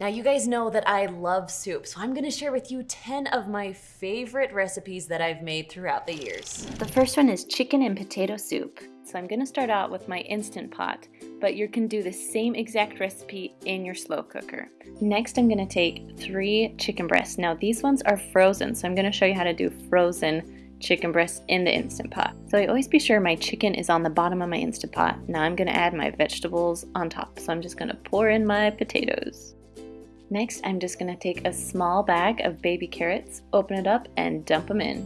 Now you guys know that I love soup, so I'm gonna share with you 10 of my favorite recipes that I've made throughout the years. The first one is chicken and potato soup. So I'm gonna start out with my Instant Pot, but you can do the same exact recipe in your slow cooker. Next I'm gonna take three chicken breasts. Now these ones are frozen, so I'm gonna show you how to do frozen chicken breasts in the Instant Pot. So I always be sure my chicken is on the bottom of my Instant Pot. Now I'm gonna add my vegetables on top. So I'm just gonna pour in my potatoes. Next, I'm just gonna take a small bag of baby carrots, open it up, and dump them in.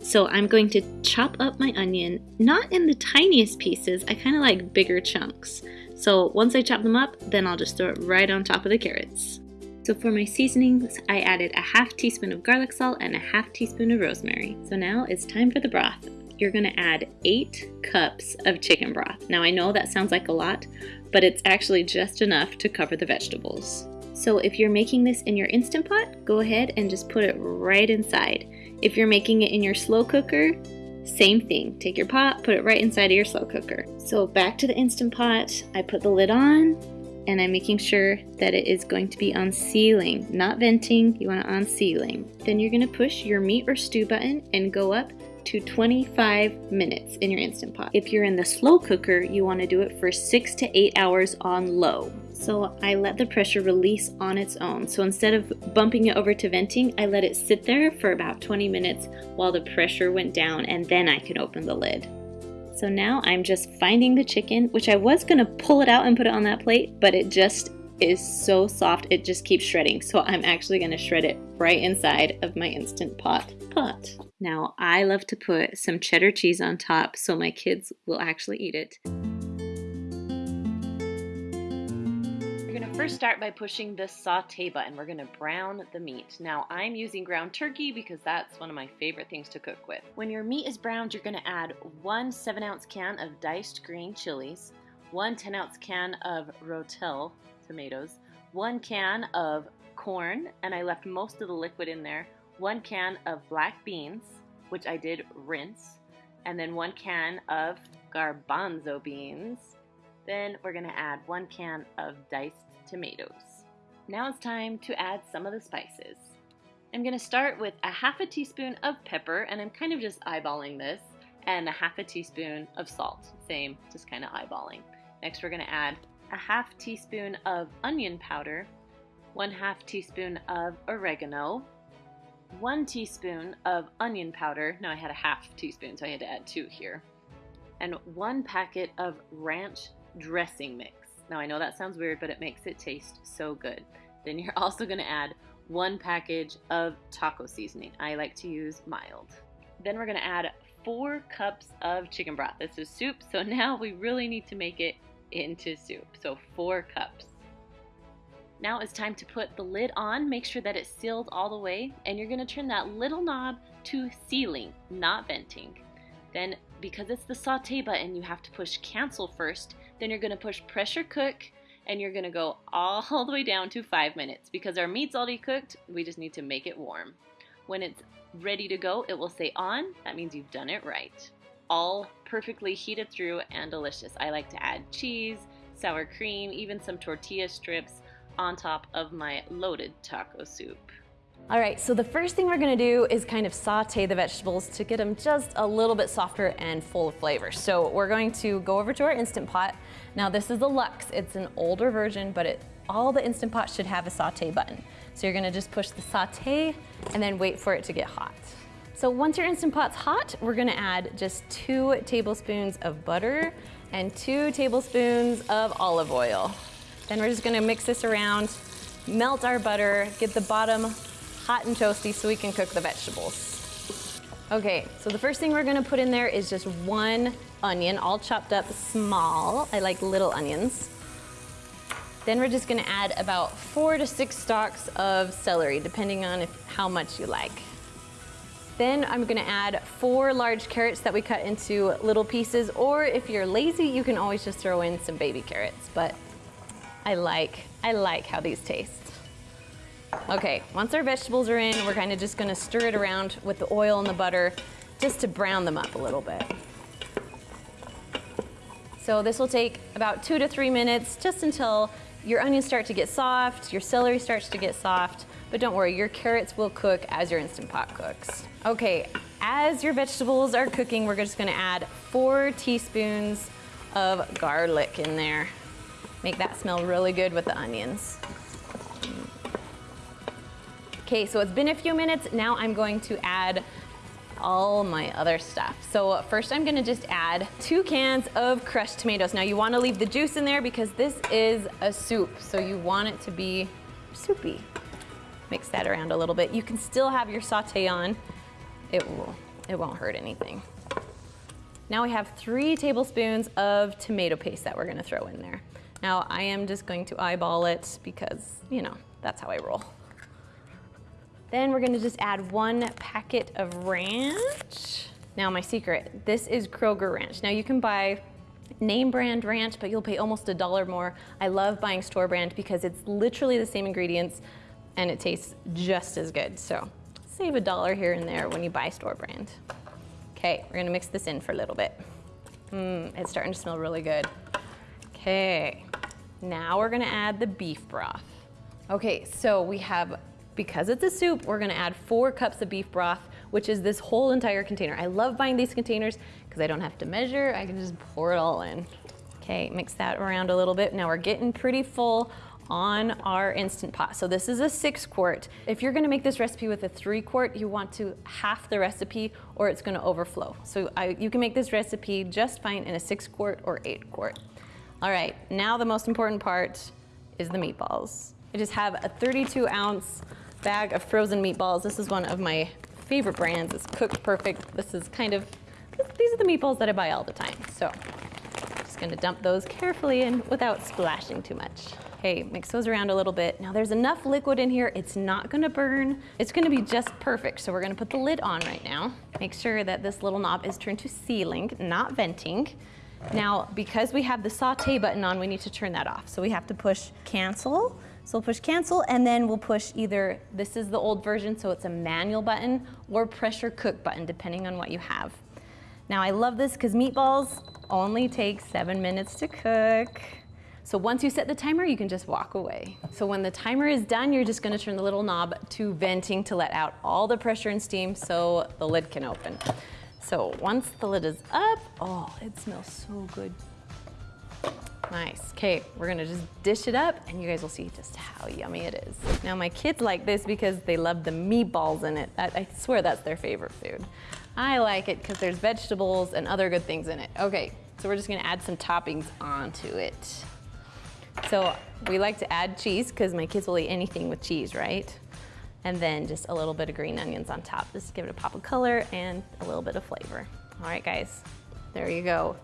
So I'm going to chop up my onion, not in the tiniest pieces, I kind of like bigger chunks. So once I chop them up, then I'll just throw it right on top of the carrots. So for my seasonings, I added a half teaspoon of garlic salt and a half teaspoon of rosemary. So now it's time for the broth. You're gonna add eight cups of chicken broth. Now I know that sounds like a lot, but it's actually just enough to cover the vegetables. So if you're making this in your Instant Pot, go ahead and just put it right inside. If you're making it in your slow cooker, same thing. Take your pot, put it right inside of your slow cooker. So back to the Instant Pot, I put the lid on and I'm making sure that it is going to be on sealing, not venting, you want it on sealing. Then you're gonna push your meat or stew button and go up to 25 minutes in your Instant Pot. If you're in the slow cooker, you wanna do it for six to eight hours on low. So I let the pressure release on its own. So instead of bumping it over to venting, I let it sit there for about 20 minutes while the pressure went down and then I can open the lid. So now I'm just finding the chicken, which I was gonna pull it out and put it on that plate, but it just is so soft, it just keeps shredding. So I'm actually gonna shred it right inside of my Instant Pot pot. Now I love to put some cheddar cheese on top so my kids will actually eat it. First mm-hmm. start by pushing the saute button. We're gonna brown the meat. Now I'm using ground turkey because that's one of my favorite things to cook with. When your meat is browned, you're gonna add one seven ounce can of diced green chilies, one 10 ounce can of Rotel tomatoes, one can of corn, and I left most of the liquid in there, one can of black beans, which I did rinse, and then one can of garbanzo beans. Then we're gonna add one can of diced tomatoes. Now it's time to add some of the spices. I'm going to start with a half a teaspoon of pepper, and I'm kind of just eyeballing this, and a half a teaspoon of salt. Same, just kind of eyeballing. Next we're going to add a half teaspoon of onion powder, one half teaspoon of oregano, one teaspoon of onion powder. Now I had a half teaspoon, so I had to add two here. And one packet of ranch dressing mix. Now I know that sounds weird, but it makes it taste so good. Then you're also gonna add one package of taco seasoning. I like to use mild. Then we're gonna add four cups of chicken broth. This is soup, so now we really need to make it into soup. So four cups. Now it's time to put the lid on, make sure that it's sealed all the way, and you're gonna turn that little knob to sealing, not venting. Then because it's the saute button, you have to push cancel first then you're gonna push pressure cook and you're gonna go all the way down to five minutes. Because our meat's already cooked, we just need to make it warm. When it's ready to go, it will say on. That means you've done it right. All perfectly heated through and delicious. I like to add cheese, sour cream, even some tortilla strips on top of my loaded taco soup. All right, so the first thing we're gonna do is kind of saute the vegetables to get them just a little bit softer and full of flavor. So we're going to go over to our Instant Pot. Now this is a Lux, it's an older version, but it, all the Instant Pots should have a saute button. So you're gonna just push the saute and then wait for it to get hot. So once your Instant Pot's hot, we're gonna add just two tablespoons of butter and two tablespoons of olive oil. Then we're just gonna mix this around, melt our butter, get the bottom hot and toasty so we can cook the vegetables. Okay, so the first thing we're gonna put in there is just one onion, all chopped up small. I like little onions. Then we're just gonna add about four to six stalks of celery, depending on if, how much you like. Then I'm gonna add four large carrots that we cut into little pieces, or if you're lazy, you can always just throw in some baby carrots, but I like, I like how these taste. Okay, once our vegetables are in, we're kind of just gonna stir it around with the oil and the butter just to brown them up a little bit. So this will take about two to three minutes just until your onions start to get soft, your celery starts to get soft, but don't worry, your carrots will cook as your Instant Pot cooks. Okay, as your vegetables are cooking, we're just gonna add four teaspoons of garlic in there. Make that smell really good with the onions. Okay, so it's been a few minutes. Now I'm going to add all my other stuff. So first I'm gonna just add two cans of crushed tomatoes. Now you wanna leave the juice in there because this is a soup, so you want it to be soupy. Mix that around a little bit. You can still have your saute on. It, will, it won't hurt anything. Now we have three tablespoons of tomato paste that we're gonna throw in there. Now I am just going to eyeball it because, you know, that's how I roll. Then we're gonna just add one packet of ranch. Now my secret, this is Kroger ranch. Now you can buy name brand ranch, but you'll pay almost a dollar more. I love buying store brand because it's literally the same ingredients and it tastes just as good. So save a dollar here and there when you buy store brand. Okay, we're gonna mix this in for a little bit. Mmm, it's starting to smell really good. Okay, now we're gonna add the beef broth. Okay, so we have because it's a soup, we're gonna add four cups of beef broth, which is this whole entire container. I love buying these containers because I don't have to measure, I can just pour it all in. Okay, mix that around a little bit. Now we're getting pretty full on our Instant Pot. So this is a six quart. If you're gonna make this recipe with a three quart, you want to half the recipe or it's gonna overflow. So I, you can make this recipe just fine in a six quart or eight quart. All right, now the most important part is the meatballs. I just have a 32 ounce bag of frozen meatballs. This is one of my favorite brands. It's cooked perfect. This is kind of, these are the meatballs that I buy all the time. So I'm just gonna dump those carefully in without splashing too much. Okay, mix those around a little bit. Now there's enough liquid in here, it's not gonna burn. It's gonna be just perfect. So we're gonna put the lid on right now. Make sure that this little knob is turned to sealing, not venting. Now, because we have the saute button on, we need to turn that off. So we have to push cancel so we'll push cancel and then we'll push either, this is the old version, so it's a manual button or pressure cook button, depending on what you have. Now I love this because meatballs only take seven minutes to cook. So once you set the timer, you can just walk away. So when the timer is done, you're just gonna turn the little knob to venting to let out all the pressure and steam so the lid can open. So once the lid is up, oh, it smells so good. Nice. Okay, we're gonna just dish it up and you guys will see just how yummy it is. Now my kids like this because they love the meatballs in it. I, swear that's their favorite food. I like it because there's vegetables and other good things in it. Okay, so we're just gonna add some toppings onto it. So we like to add cheese because my kids will eat anything with cheese, right? And then just a little bit of green onions on top. Just to give it a pop of color and a little bit of flavor. All right, guys, there you go.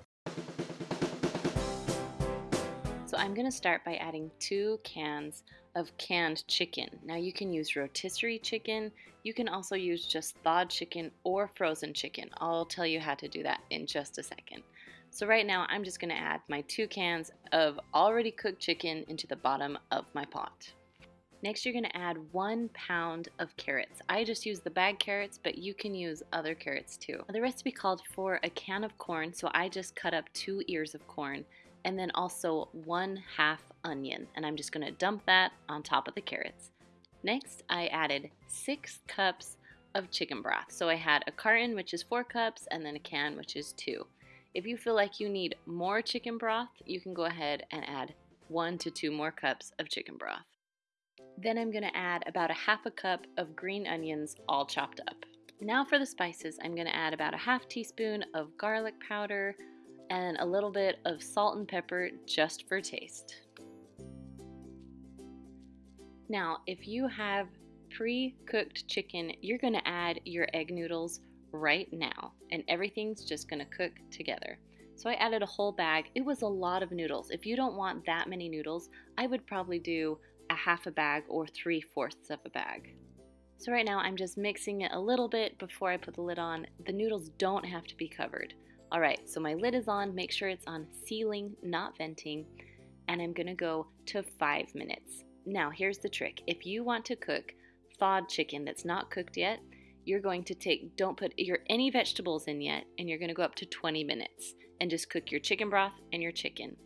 I'm going to start by adding two cans of canned chicken. Now you can use rotisserie chicken, you can also use just thawed chicken or frozen chicken. I'll tell you how to do that in just a second. So right now I'm just going to add my two cans of already cooked chicken into the bottom of my pot. Next you're going to add one pound of carrots. I just use the bag carrots, but you can use other carrots too. The recipe called for a can of corn, so I just cut up two ears of corn and then also one half onion. And I'm just gonna dump that on top of the carrots. Next, I added six cups of chicken broth. So I had a carton, which is four cups, and then a can, which is two. If you feel like you need more chicken broth, you can go ahead and add one to two more cups of chicken broth. Then I'm gonna add about a half a cup of green onions all chopped up. Now for the spices, I'm gonna add about a half teaspoon of garlic powder, and a little bit of salt and pepper just for taste. Now, if you have pre-cooked chicken, you're gonna add your egg noodles right now and everything's just gonna cook together. So I added a whole bag. It was a lot of noodles. If you don't want that many noodles, I would probably do a half a bag or three fourths of a bag. So right now I'm just mixing it a little bit before I put the lid on. The noodles don't have to be covered. All right, so my lid is on. Make sure it's on sealing, not venting. And I'm gonna go to five minutes. Now, here's the trick. If you want to cook thawed chicken that's not cooked yet, you're going to take, don't put your any vegetables in yet, and you're gonna go up to 20 minutes and just cook your chicken broth and your chicken.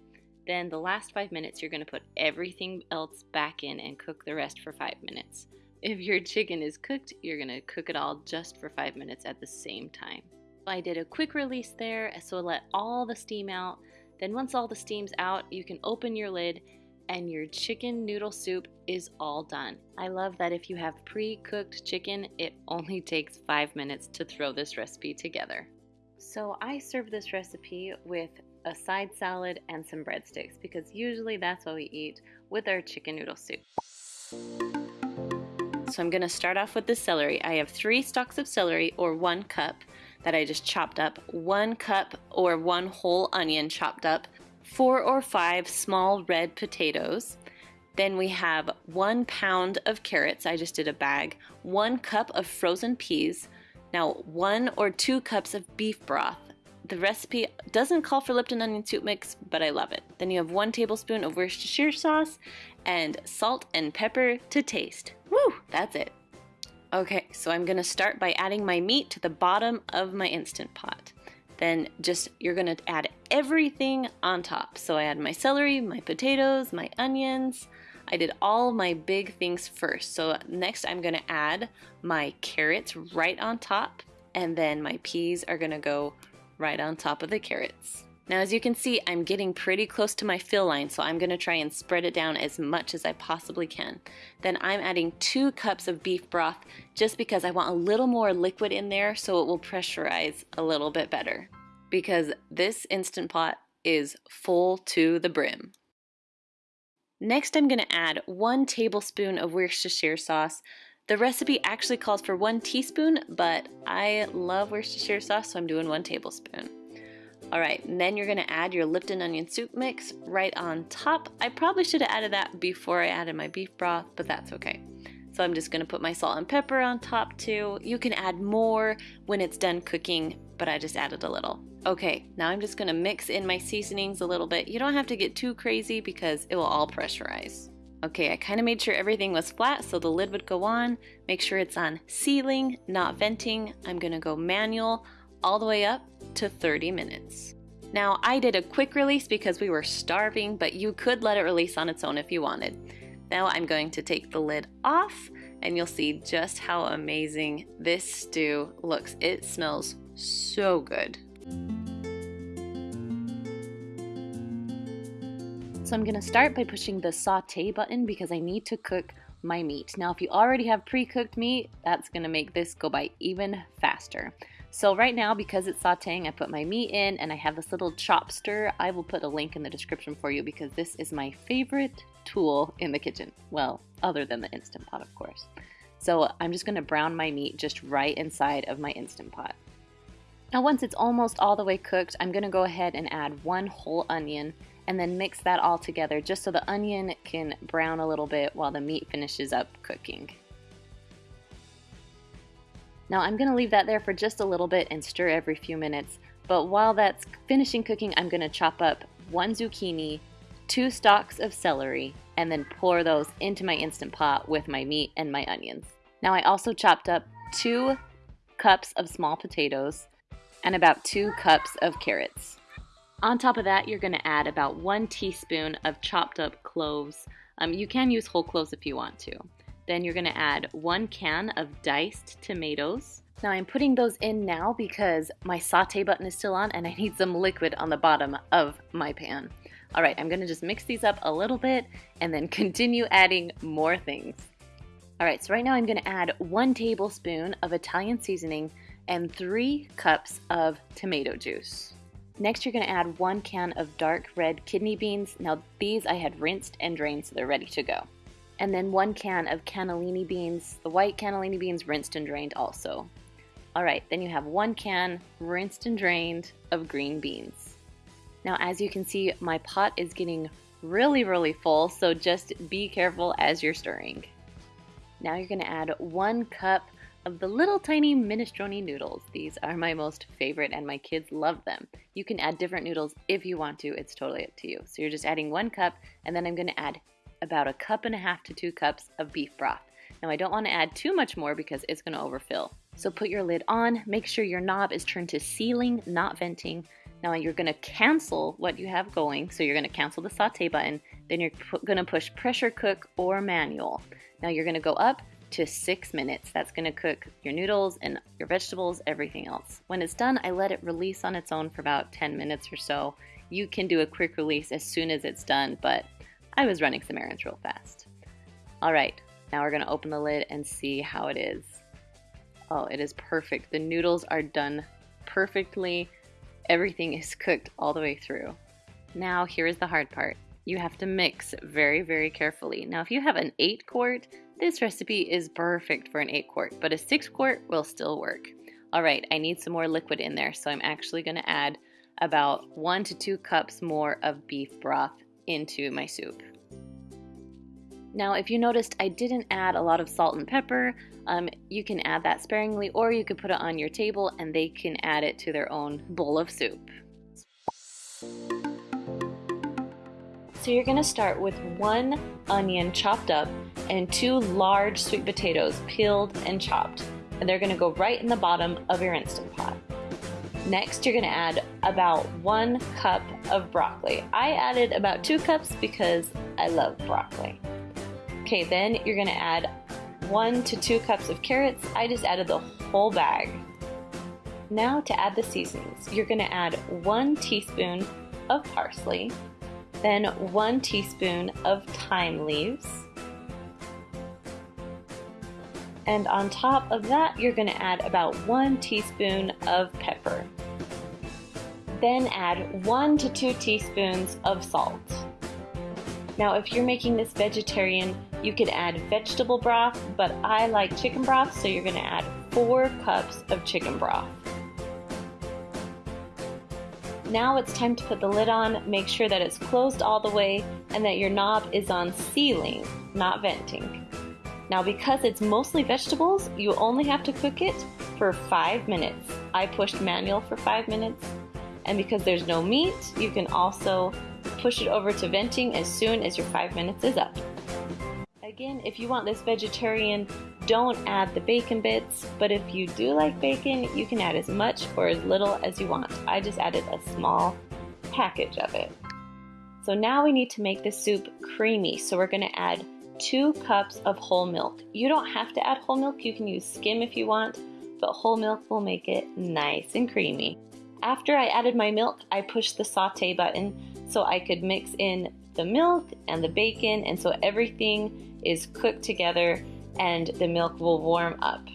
Then the last five minutes, you're gonna put everything else back in and cook the rest for five minutes. If your chicken is cooked, you're gonna cook it all just for five minutes at the same time. I did a quick release there, uh, so let all the steam out. Then once all the steam's out, you can open your lid and your chicken noodle soup is all done. I love that if you have pre-cooked chicken, it only takes five minutes to throw this recipe together. So I serve this recipe with a side salad and some breadsticks because usually that's what we eat with our chicken noodle soup. So I'm gonna start off with the celery. I have three stalks of celery or one cup that I just chopped up, one cup or one whole onion chopped up, four or five small red potatoes. Then we have one pound of carrots, I just did a bag, one cup of frozen peas, now one or two cups of beef broth. The recipe doesn't call for Lipton onion soup mix, but I love it. Then you have one tablespoon of Worcestershire sauce and salt and pepper to taste. Woo, that's it. Okay, so I'm gonna start by adding my meat to the bottom of my Instant Pot. Then just, you're gonna add everything on top. So I add my celery, my potatoes, my onions. I did all my big things first. So next I'm gonna add my carrots right on top and then my peas are gonna go right on top of the carrots. Now as you can see, I'm getting pretty close to my fill line, so I'm gonna try and spread it down as much as I possibly can. Then I'm adding two cups of beef broth just because I want a little more liquid in there so it will pressurize a little bit better. Because this Instant Pot is full to the brim. Next I'm gonna add one tablespoon of Worcestershire sauce. The recipe actually calls for one teaspoon, but I love Worcestershire sauce, so I'm doing one tablespoon. All right, then you're gonna add your Lipton onion soup mix right on top. I probably should have added that before I added my beef broth, but that's okay. So I'm just gonna put my salt and pepper on top too. You can add more when it's done cooking, but I just added a little. Okay, now I'm just gonna mix in my seasonings a little bit. You don't have to get too crazy because it will all pressurize. Okay, I kind of made sure everything was flat so the lid would go on. Make sure it's on sealing, not venting. I'm gonna go manual all the way up to 30 minutes. Now, I did a quick release because we were starving, but you could let it release on its own if you wanted. Now I'm going to take the lid off and you'll see just how amazing this stew looks. It smells so good. So I'm gonna start by pushing the saute button because I need to cook my meat. Now if you already have pre-cooked meat, that's gonna make this go by even faster. So right now, because it's sauteing, I put my meat in and I have this little chopster. I will put a link in the description for you because this is my favorite tool in the kitchen. Well, other than the Instant Pot, of course. So I'm just gonna brown my meat just right inside of my Instant Pot. Now once it's almost all the way cooked, I'm gonna go ahead and add one whole onion and then mix that all together just so the onion can brown a little bit while the meat finishes up cooking. Now I'm going to leave that there for just a little bit and stir every few minutes. But while that's finishing cooking, I'm going to chop up one zucchini, two stalks of celery, and then pour those into my Instant Pot with my meat and my onions. Now I also chopped up two cups of small potatoes and about two cups of carrots. On top of that, you're going to add about one teaspoon of chopped up cloves. Um, you can use whole cloves if you want to. Then you're gonna add one can of diced tomatoes. Now I'm putting those in now because my saute button is still on and I need some liquid on the bottom of my pan. All right, I'm gonna just mix these up a little bit and then continue adding more things. All right, so right now I'm gonna add one tablespoon of Italian seasoning and three cups of tomato juice. Next, you're gonna add one can of dark red kidney beans. Now these I had rinsed and drained so they're ready to go and then one can of cannellini beans, the white cannellini beans rinsed and drained also. All right, then you have one can rinsed and drained of green beans. Now, as you can see, my pot is getting really, really full, so just be careful as you're stirring. Now you're gonna add one cup of the little tiny minestrone noodles. These are my most favorite and my kids love them. You can add different noodles if you want to, it's totally up to you. So you're just adding one cup and then I'm gonna add about a cup and a half to two cups of beef broth. Now I don't want to add too much more because it's going to overfill. So put your lid on, make sure your knob is turned to sealing, not venting. Now you're gonna cancel what you have going. So you're gonna cancel the saute button, then you're gonna push pressure cook or manual. Now you're gonna go up to six minutes. That's gonna cook your noodles and your vegetables, everything else. When it's done, I let it release on its own for about 10 minutes or so. You can do a quick release as soon as it's done, but I was running some errands real fast. All right, now we're gonna open the lid and see how it is. Oh, it is perfect. The noodles are done perfectly. Everything is cooked all the way through. Now here is the hard part. You have to mix very, very carefully. Now if you have an 8 quart, this recipe is perfect for an 8 quart, but a 6 quart will still work. All right, I need some more liquid in there, so I'm actually gonna add about 1 to 2 cups more of beef broth into my soup. Now, if you noticed, I didn't add a lot of salt and pepper. Um, you can add that sparingly, or you could put it on your table and they can add it to their own bowl of soup. So you're gonna start with one onion chopped up and two large sweet potatoes peeled and chopped. And they're gonna go right in the bottom of your Instant Pot. Next, you're gonna add about one cup of broccoli. I added about two cups because I love broccoli. Okay, then you're gonna add one to two cups of carrots. I just added the whole bag. Now to add the seasonings, you're gonna add one teaspoon of parsley, then one teaspoon of thyme leaves, and on top of that, you're gonna add about one teaspoon of pepper. Then add one to two teaspoons of salt. Now, if you're making this vegetarian, you could add vegetable broth, but I like chicken broth, so you're gonna add four cups of chicken broth. Now it's time to put the lid on, make sure that it's closed all the way and that your knob is on sealing, not venting. Now because it's mostly vegetables, you only have to cook it for five minutes. I pushed manual for five minutes. And because there's no meat, you can also push it over to venting as soon as your five minutes is up. Again, if you want this vegetarian, don't add the bacon bits, but if you do like bacon, you can add as much or as little as you want. I just added a small package of it. So now we need to make the soup creamy, so we're gonna add two cups of whole milk. You don't have to add whole milk, you can use skim if you want, but whole milk will make it nice and creamy. After I added my milk, I pushed the saute button so I could mix in the milk and the bacon and so everything is cooked together and the milk will warm up.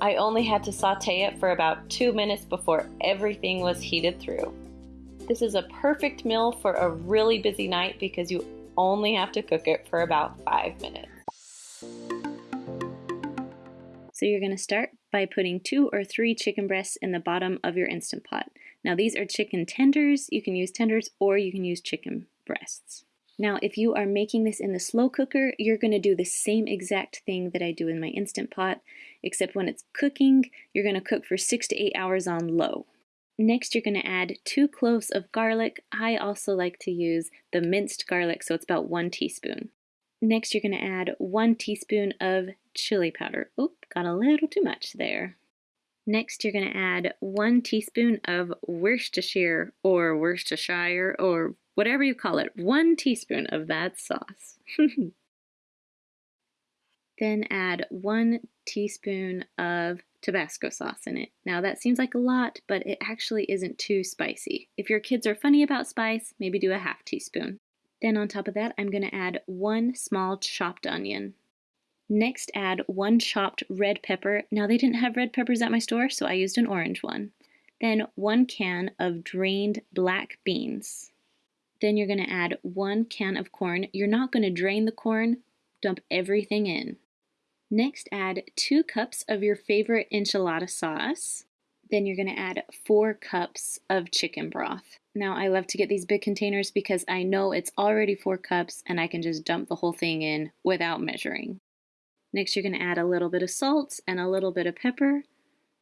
I only had to saute it for about two minutes before everything was heated through. This is a perfect meal for a really busy night because you only have to cook it for about five minutes. So you're going to start by putting two or three chicken breasts in the bottom of your Instant Pot. Now these are chicken tenders. You can use tenders or you can use chicken breasts. Now, if you are making this in the slow cooker, you're going to do the same exact thing that I do in my Instant Pot, except when it's cooking, you're going to cook for six to eight hours on low. Next, you're going to add two cloves of garlic. I also like to use the minced garlic, so it's about one teaspoon. Next, you're going to add one teaspoon of chili powder. Oop, got a little too much there. Next, you're going to add one teaspoon of Worcestershire or Worcestershire or whatever you call it, one teaspoon of that sauce. then add one teaspoon of Tabasco sauce in it. Now that seems like a lot, but it actually isn't too spicy. If your kids are funny about spice, maybe do a half teaspoon. Then on top of that, I'm going to add one small chopped onion. Next, add one chopped red pepper. Now they didn't have red peppers at my store, so I used an orange one. Then one can of drained black beans. Then you're going to add one can of corn. You're not going to drain the corn, dump everything in. Next, add two cups of your favorite enchilada sauce. Then you're going to add four cups of chicken broth. Now, I love to get these big containers because I know it's already four cups and I can just dump the whole thing in without measuring. Next, you're going to add a little bit of salt and a little bit of pepper,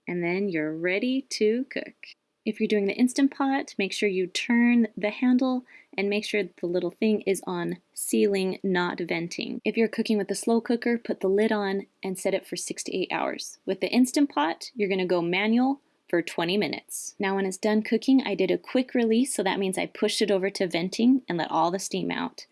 and then you're ready to cook. If you're doing the Instant Pot, make sure you turn the handle and make sure the little thing is on sealing, not venting. If you're cooking with a slow cooker, put the lid on and set it for six to eight hours. With the Instant Pot, you're gonna go manual for 20 minutes. Now when it's done cooking, I did a quick release, so that means I pushed it over to venting and let all the steam out.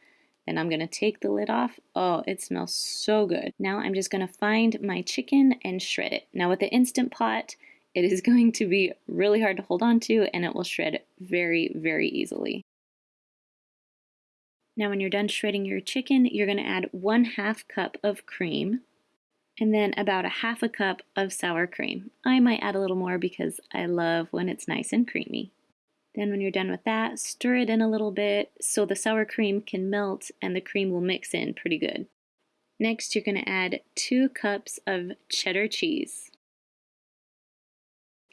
Then I'm gonna take the lid off. Oh, it smells so good. Now I'm just gonna find my chicken and shred it. Now with the Instant Pot, it is going to be really hard to hold on to and it will shred very, very easily. Now when you're done shredding your chicken, you're gonna add one half cup of cream and then about a half a cup of sour cream. I might add a little more because I love when it's nice and creamy. Then when you're done with that, stir it in a little bit so the sour cream can melt and the cream will mix in pretty good. Next, you're going to add two cups of cheddar cheese.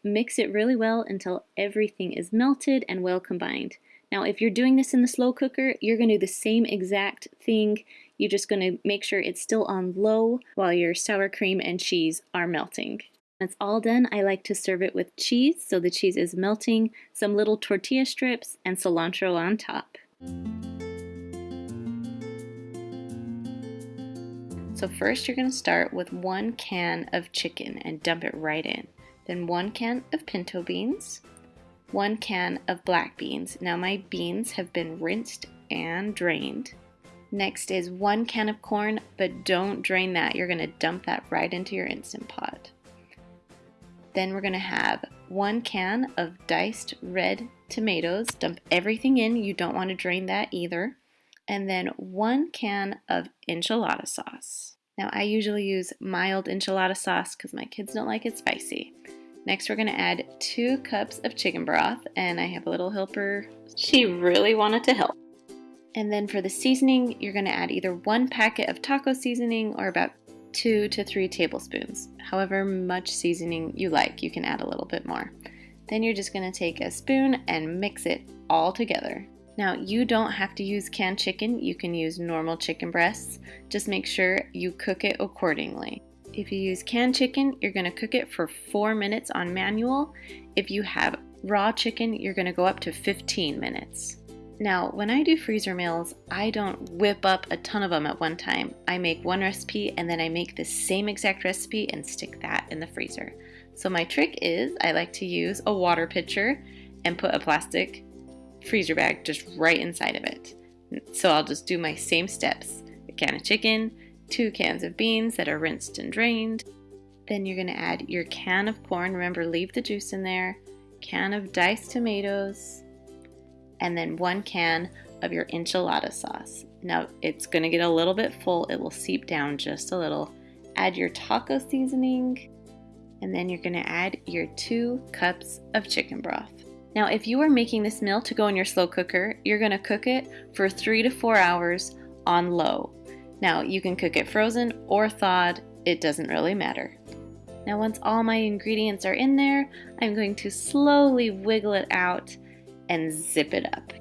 Mix it really well until everything is melted and well combined. Now, if you're doing this in the slow cooker, you're going to do the same exact thing you're just going to make sure it's still on low while your sour cream and cheese are melting. It's all done, I like to serve it with cheese so the cheese is melting, some little tortilla strips, and cilantro on top. So first you're going to start with one can of chicken and dump it right in. Then one can of pinto beans, one can of black beans. Now my beans have been rinsed and drained. Next is one can of corn, but don't drain that. You're gonna dump that right into your Instant Pot. Then we're gonna have one can of diced red tomatoes. Dump everything in. You don't wanna drain that either. And then one can of enchilada sauce. Now I usually use mild enchilada sauce because my kids don't like it spicy. Next we're gonna add two cups of chicken broth and I have a little helper. She really wanted to help. And then for the seasoning, you're gonna add either one packet of taco seasoning or about two to three tablespoons. However much seasoning you like, you can add a little bit more. Then you're just gonna take a spoon and mix it all together. Now, you don't have to use canned chicken, you can use normal chicken breasts. Just make sure you cook it accordingly. If you use canned chicken, you're gonna cook it for four minutes on manual. If you have raw chicken, you're gonna go up to 15 minutes. Now, when I do freezer meals, I don't whip up a ton of them at one time. I make one recipe and then I make the same exact recipe and stick that in the freezer. So my trick is I like to use a water pitcher and put a plastic freezer bag just right inside of it. So I'll just do my same steps. A can of chicken, two cans of beans that are rinsed and drained. Then you're gonna add your can of corn. Remember, leave the juice in there. Can of diced tomatoes, and then one can of your enchilada sauce. Now it's going to get a little bit full, it will seep down just a little. Add your taco seasoning, and then you're going to add your two cups of chicken broth. Now, if you are making this meal to go in your slow cooker, you're going to cook it for three to four hours on low. Now, you can cook it frozen or thawed, it doesn't really matter. Now, once all my ingredients are in there, I'm going to slowly wiggle it out and zip it up.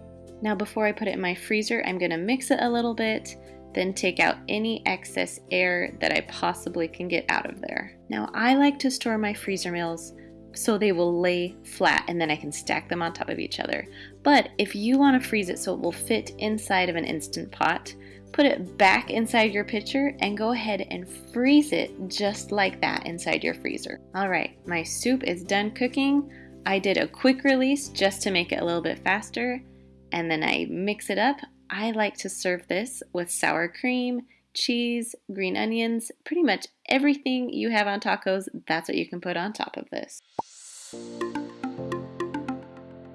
Now before I put it in my freezer, I'm gonna mix it a little bit, then take out any excess air that I possibly can get out of there. Now I like to store my freezer meals so they will lay flat and then I can stack them on top of each other. But if you want to freeze it so it will fit inside of an Instant Pot, put it back inside your pitcher and go ahead and freeze it just like that inside your freezer. All right, my soup is done cooking. I did a quick release just to make it a little bit faster and then I mix it up. I like to serve this with sour cream, cheese, green onions, pretty much everything you have on tacos, that's what you can put on top of this.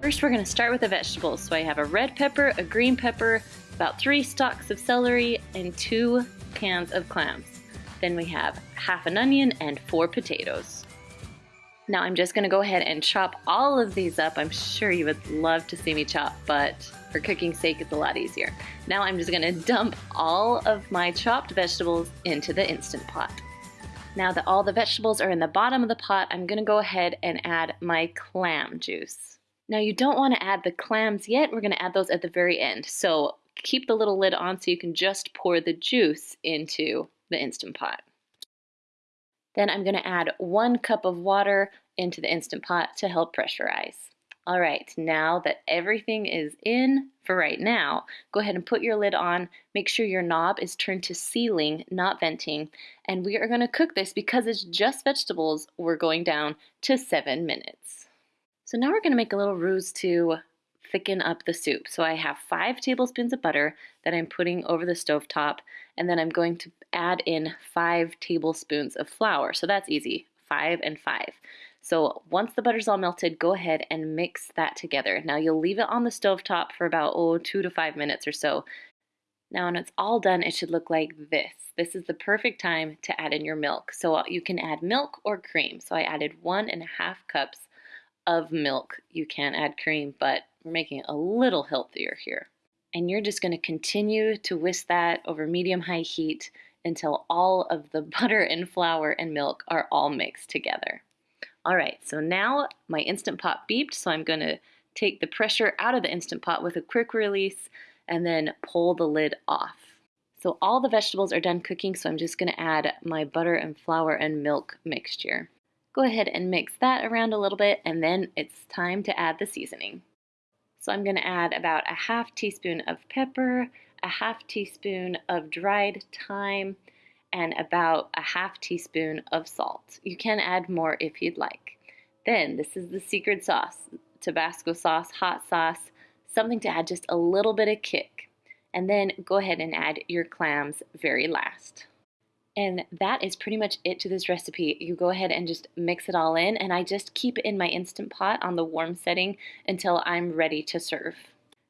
First we're going to start with the vegetables. So I have a red pepper, a green pepper, about three stalks of celery, and two cans of clams. Then we have half an onion and four potatoes. Now I'm just gonna go ahead and chop all of these up. I'm sure you would love to see me chop, but for cooking's sake, it's a lot easier. Now I'm just gonna dump all of my chopped vegetables into the Instant Pot. Now that all the vegetables are in the bottom of the pot, I'm gonna go ahead and add my clam juice. Now you don't wanna add the clams yet, we're gonna add those at the very end. So keep the little lid on so you can just pour the juice into the Instant Pot. Then I'm gonna add one cup of water into the Instant Pot to help pressurize. All right, now that everything is in for right now, go ahead and put your lid on. Make sure your knob is turned to sealing, not venting. And we are gonna cook this because it's just vegetables, we're going down to seven minutes. So now we're gonna make a little roux to thicken up the soup. So I have five tablespoons of butter that I'm putting over the stove top, and then I'm going to add in five tablespoons of flour. So that's easy, five and five. So once the butter's all melted, go ahead and mix that together. Now you'll leave it on the stove top for about, oh, two to five minutes or so. Now when it's all done, it should look like this. This is the perfect time to add in your milk. So you can add milk or cream. So I added one and a half cups of milk. You can add cream, but we're making it a little healthier here. And you're just gonna continue to whisk that over medium-high heat until all of the butter and flour and milk are all mixed together. All right, so now my Instant Pot beeped, so I'm gonna take the pressure out of the Instant Pot with a quick release and then pull the lid off. So all the vegetables are done cooking, so I'm just gonna add my butter and flour and milk mixture. Go ahead and mix that around a little bit and then it's time to add the seasoning. So I'm gonna add about a half teaspoon of pepper, a half teaspoon of dried thyme, and about a half teaspoon of salt. You can add more if you'd like. Then this is the secret sauce, Tabasco sauce, hot sauce, something to add just a little bit of kick. And then go ahead and add your clams very last. And that is pretty much it to this recipe. You go ahead and just mix it all in and I just keep it in my Instant Pot on the warm setting until I'm ready to serve.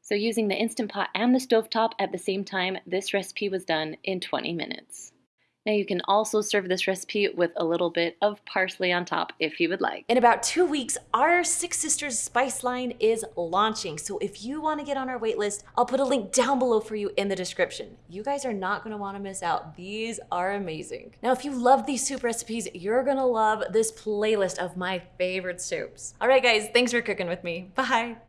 So using the Instant Pot and the stovetop at the same time, this recipe was done in 20 minutes. Now you can also serve this recipe with a little bit of parsley on top if you would like. In about two weeks, our Six Sisters Spice line is launching. So if you wanna get on our wait list, I'll put a link down below for you in the description. You guys are not gonna wanna miss out. These are amazing. Now, if you love these soup recipes, you're gonna love this playlist of my favorite soups. All right, guys, thanks for cooking with me. Bye.